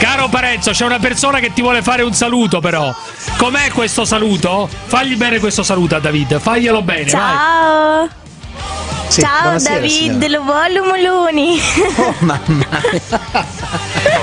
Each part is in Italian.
Caro Parenzo, c'è una persona che ti vuole fare un saluto però. Com'è questo saluto? Fagli bene questo saluto a David, faglielo bene, Ciao. Sì, Ciao David, signora. lo voglio Moloni. Oh, mamma mia. vai.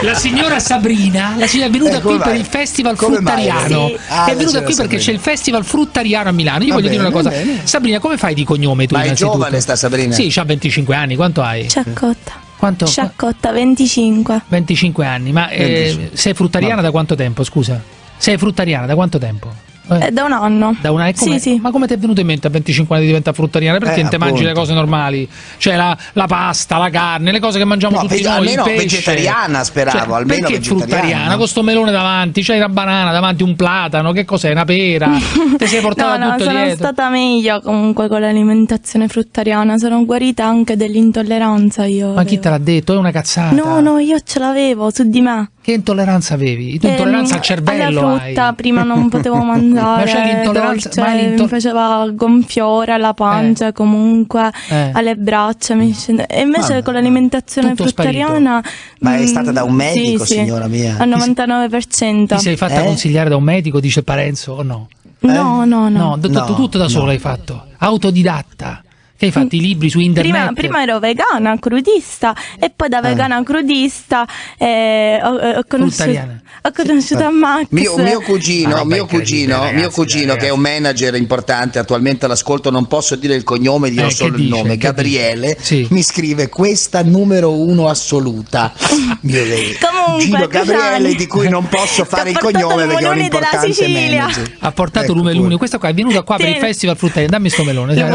La signora Sabrina, la signora è venuta Eh, qui per il Festival Come? Fruttariano. Sì. Ah, è venuta qui perché Sabrina. c'è il Festival Fruttariano a Milano. Io Va voglio dire una bene, cosa. bene. Sabrina, come fai di cognome tu Ma è giovane sta Sabrina? Sì, ha 25 anni. Quanto hai? Sciaccotta. Quanto? Sciaccotta 25. 25 anni. Ma eh, 25. sei fruttariana da quanto tempo, scusa? Sei fruttariana da quanto tempo? Eh, È da un anno. Da una, e come- Sì, sì. Ma come ti è venuto in mente a 25 anni di diventare fruttariana? Perché Eh, non te mangi le cose normali? Cioè la, la pasta, la carne, le cose che mangiamo No, tutti noi. almeno il pesce. vegetariana, speravo, Cioè, almeno perché vegetariana. fruttariana? Con sto melone davanti, c'hai una banana davanti, un platano, che cos'è? Una pera? Ti sei portata no, no, tutto sono dietro? stata meglio comunque con l'alimentazione fruttariana. Sono guarita anche dell'intolleranza io. Ma chi avevo. te l'ha detto? È una cazzata. No, no, io ce l'avevo su di me. Che intolleranza avevi? Tu Ehm, intolleranza al cervello alla frutta hai. prima non potevo mangiare Ma c'è l'intolleranza- dolce, ma l'intol- mi faceva gonfiore alla pancia comunque Eh. alle braccia mi scende- e invece Vabbè. con l'alimentazione fruttariana Ma è mm, stata da un medico, sì, sì, signora mia? al 99% Ti sei fatta Eh? consigliare da un medico, dice Parenzo, o no? no no no, No, tutto, No, tutto da no. solo hai fatto. Autodidatta. Che hai fatto i libri su internet? Prima, prima ero vegana, crudista e poi da vegana crudista eh, ho, ho conosciuto, Fruttariana. ho conosciuto Max. Mio, mio cugino, Ah, mio cugino, ragazzi, mio cugino che è un manager importante, attualmente all'ascolto, non posso dire il cognome, dirò Eh, solo il dice? nome, Gabriele? Sì. mi scrive questa numero uno assoluta. Mio Dio. Comunque, Gino Gabriele di cui non posso fare il cognome perché è un importante manager. Ha portato Ecco, Lume Luni. pure. Questa qua è venuta qua per il Sì. Festival Fruttariano. Dammi sto melone. dai,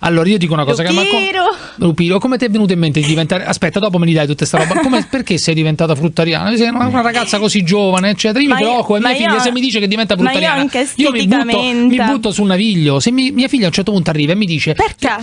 Allora io dico una cosa che ma Lupiro. Lupiro, come ti è venuto in mente di diventare Aspetta, dopo me li dai tutta sta roba. Come- perché sei diventata fruttariana? Sei una, una ragazza così giovane, eccetera. Io Ma mi io- preoccupo e mia figlia io- se mi dice che diventa ma io fruttariana. anche io mi butto, mi butto sul naviglio. Se mi- mia figlia a un certo punto arriva e mi dice Perché?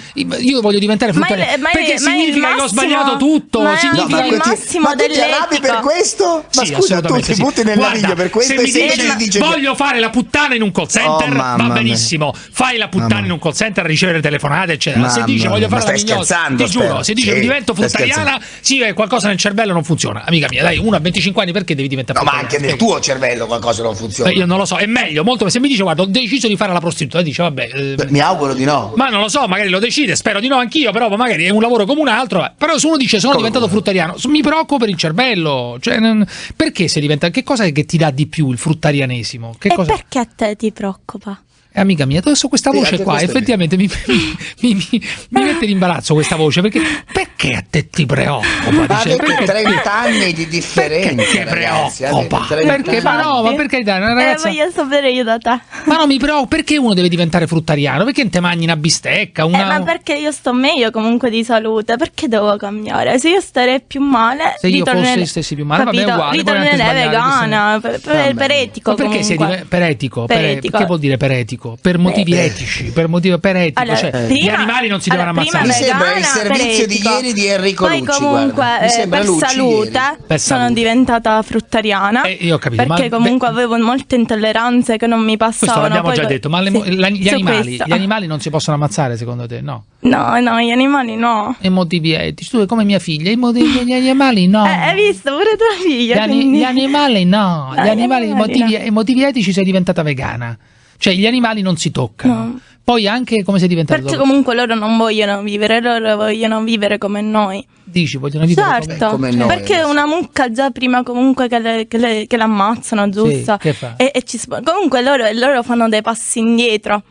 Io voglio diventare Ma è- fruttariana. ma è- perché ma è il significa che ho massimo- sbagliato tutto. ma è significa anche ma il massimo ma tu ti arrabbi dell'etica. per questo? Ma Sì, scusa, tu ti sì. butti nel naviglio per questo se mi dice voglio fare la puttana in un call center, Oh, va benissimo. Fai la puttana in un call center a ricevere telefonate, eccetera. se Mamma dice voglio fare ma la mignotta, ti giuro, spero. se dice Sì, divento fruttariana, sì, qualcosa nel cervello non funziona. Amica mia, dai, uno a 25 anni perché devi diventare No, ma anche nel tuo cervello qualcosa non funziona. Eh, Io non lo so, è meglio, molto se mi dice guarda, ho deciso di fare la prostituta, dice vabbè, eh, Mi auguro di no. ma non lo so, magari lo decide, spero di no anch'io, però magari è un lavoro come un altro. eh. Però se uno dice sono Come diventato come? fruttariano, mi preoccupo per il cervello. Cioè, non- perché si diventa? Che cosa è che ti dà di più il fruttarianesimo? Che E cosa? perché a te ti preoccupa? Eh, amica mia, adesso questa Sì, voce qua effettivamente mi, mi, mi- mi mette in imbarazzo questa voce perché perché a te ti preoccupa? Ma Dice, avete perché, 30 anni di differenza. perché ti ragazzi, preoccupa? 30 Perché? Ma no, ma per carità, una ragazza. Eh, voglio sapere io da te. Ma no, mi preoccupa. Perché uno deve diventare fruttariano? Perché non te mangi una bistecca? Una... Eh, ma perché io sto meglio comunque di salute? Perché devo cambiare? Se io starei più male, Se io fossi stessi più male, vabbè, capito? uguale, puoi anche ritornerei vegana, per, per, Vabbè. per etico Ma perché sei comunque. dive- per etico? Per- Per che vuol dire per etico? Per motivi etici, per motivo per etico, Allora, cioè gli prima- animali non si allora, devono ammazzare. Mi sembra il servizio di ieri di Enrico Poi Lucci, comunque guarda. Mi eh, sembra per Lucci salute. Per sono salute. diventata fruttariana Eh, io ho capito, perché ma- comunque beh- avevo molte intolleranze che non mi Questo passavano. l'abbiamo Poi già co- detto, ma le- sì, la- gli, animali, questo. gli animali non si possono ammazzare secondo te? No. No, no, gli animali no. E motivi etici. Tu come mia figlia, i motivi, gli animali no. Eh, hai visto pure tua Gli, figlia? ani- quindi- gli animali no, gli gli animali, i animali motivi, no. i motivi etici sei diventata vegana. Cioè gli animali non si toccano. No. Poi anche come sei diventata Perché dopo? comunque loro non vogliono vivere, loro vogliono vivere come noi. Dici, vogliono vivere come- Certo, come noi perché adesso. una mucca già prima comunque che, le- che le- che l'ammazzano, giusto? che fa? E, e ci comunque loro, loro fanno dei passi indietro.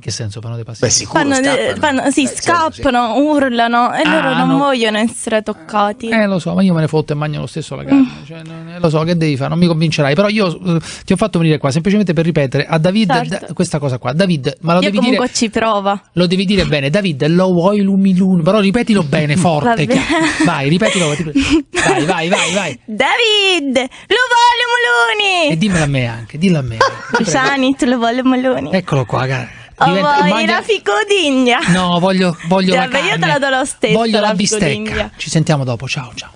In che senso fanno dei passi? Beh, sicuro, Fanno de- scappano. fanno- sì, Eh, certo, sì. scappano, urlano e Ah, loro non no. vogliono essere toccati. Eh, lo so, ma io me ne fotto e mangio lo stesso la carne. Mm. Cioè, non- lo so, che devi fare? Non mi convincerai. Però io eh, ti ho fatto venire qua semplicemente per ripetere a David Certo. da- questa cosa qua. David, ma lo Io devi dire. ci prova. Lo devi dire bene, David, lo vuoi lumilun, però ripetilo bene, forte. Che- Vai, ripetilo. ti. Vai, vai, vai, vai. David, lo voglio E Moloni! dimmelo a me anche, dillo a me. Sani, tu lo voglio Moloni. Eccolo qua, cara. Oh, Diventa- vuoi mangia- la ficodigna? No, voglio, voglio la Vabbè, io carne. te la do lo stesso, Voglio la, la bistecca. Ci sentiamo dopo. Ciao, ciao.